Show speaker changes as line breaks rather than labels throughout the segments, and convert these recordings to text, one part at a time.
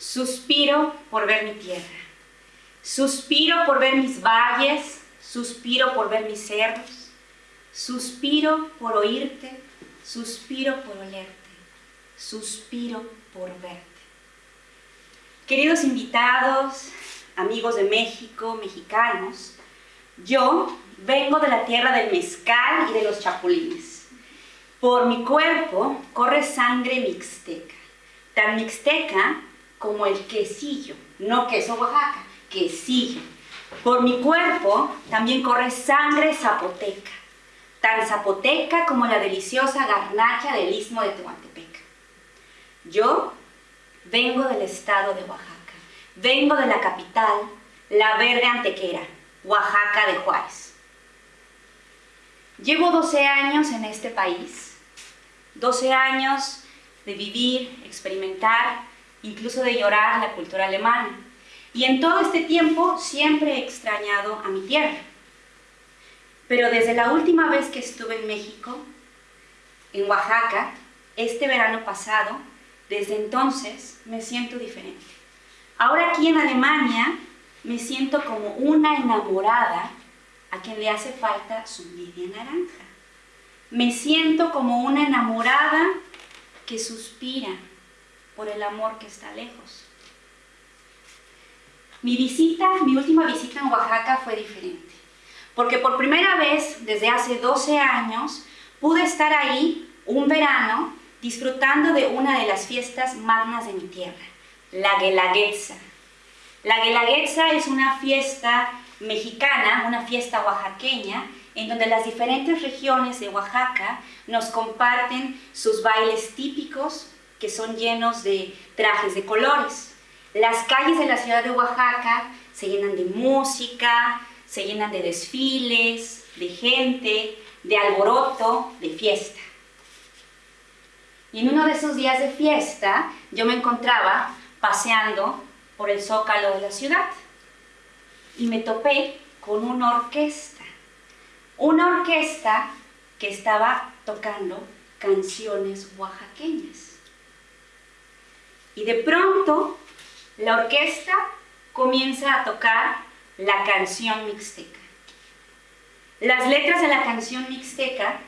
Suspiro por ver mi tierra. Suspiro por ver mis valles. Suspiro por ver mis cerros. Suspiro por oírte. Suspiro por olerte. Suspiro por verte. Queridos invitados, amigos de México, mexicanos, yo vengo de la tierra del mezcal y de los chapulines. Por mi cuerpo corre sangre mixteca, tan mixteca como el quesillo, no queso Oaxaca, quesillo. Por mi cuerpo también corre sangre zapoteca, tan zapoteca como la deliciosa garnacha del istmo de Tehuantepec. Yo vengo del estado de Oaxaca, vengo de la capital, la verde antequera, Oaxaca de Juárez. Llevo 12 años en este país, 12 años de vivir, experimentar, incluso de llorar la cultura alemana. Y en todo este tiempo siempre he extrañado a mi tierra. Pero desde la última vez que estuve en México, en Oaxaca, este verano pasado, desde entonces me siento diferente. Ahora aquí en Alemania me siento como una enamorada a quien le hace falta su media naranja. Me siento como una enamorada que suspira por el amor que está lejos. Mi visita, mi última visita en Oaxaca fue diferente, porque por primera vez desde hace 12 años pude estar ahí un verano disfrutando de una de las fiestas magnas de mi tierra, la Guelaguetza. La Guelaguetza es una fiesta mexicana, una fiesta oaxaqueña, en donde las diferentes regiones de Oaxaca nos comparten sus bailes típicos que son llenos de trajes de colores. Las calles de la ciudad de Oaxaca se llenan de música, se llenan de desfiles, de gente, de alboroto, de fiesta. Y en uno de esos días de fiesta yo me encontraba paseando por el zócalo de la ciudad y me topé con una orquesta. Una orquesta que estaba tocando canciones oaxaqueñas. Y de pronto la orquesta comienza a tocar la canción mixteca. Las letras de la canción mixteca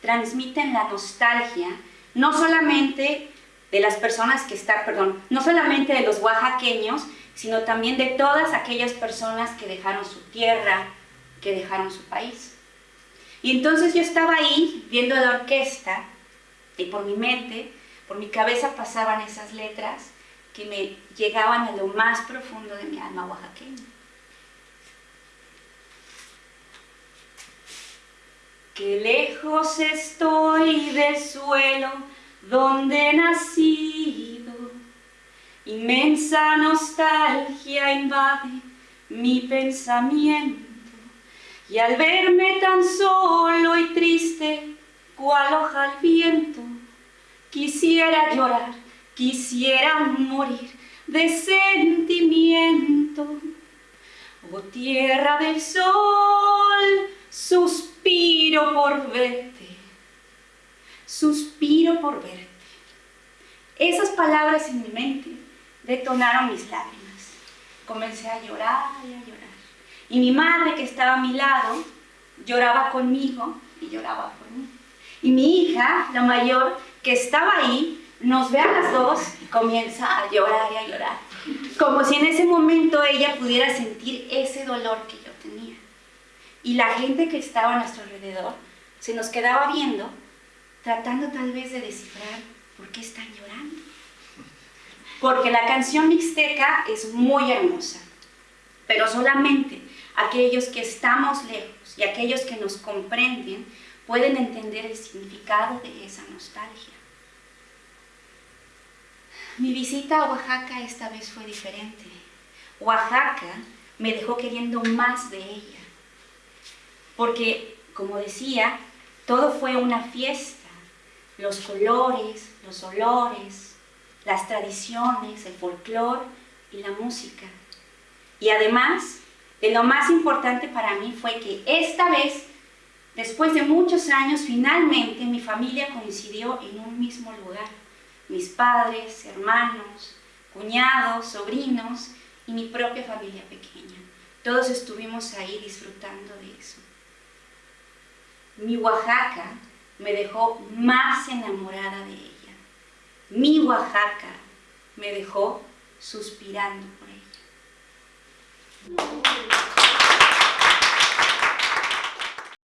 transmiten la nostalgia no solamente de las personas que están, perdón, no solamente de los oaxaqueños, sino también de todas aquellas personas que dejaron su tierra, que dejaron su país. Y entonces yo estaba ahí viendo la orquesta y por mi mente, por mi cabeza pasaban esas letras que me llegaban a lo más profundo de mi alma oaxaqueña. Que lejos estoy del suelo donde he nacido, inmensa nostalgia invade mi pensamiento, y al verme tan solo y triste, cual hoja al viento, quisiera llorar, quisiera morir de sentimiento. Oh tierra del sol, suspiro por verte, suspiro por verte. Esas palabras en mi mente detonaron mis lágrimas. Comencé a llorar y a llorar. Y mi madre, que estaba a mi lado, lloraba conmigo y lloraba por mí. Y mi hija, la mayor, que estaba ahí, nos ve a las dos y comienza a llorar y a llorar. Como si en ese momento ella pudiera sentir ese dolor que yo tenía. Y la gente que estaba a nuestro alrededor se nos quedaba viendo, tratando tal vez de descifrar por qué están llorando. Porque la canción mixteca es muy hermosa, pero solamente aquellos que estamos lejos y aquellos que nos comprenden pueden entender el significado de esa nostalgia. Mi visita a Oaxaca esta vez fue diferente. Oaxaca me dejó queriendo más de ella. Porque, como decía, todo fue una fiesta. Los colores, los olores, las tradiciones, el folclore y la música. Y además, de lo más importante para mí fue que esta vez, después de muchos años, finalmente mi familia coincidió en un mismo lugar mis padres, hermanos, cuñados, sobrinos y mi propia familia pequeña. Todos estuvimos ahí disfrutando de eso. Mi Oaxaca me dejó más enamorada de ella. Mi Oaxaca me dejó suspirando por ella.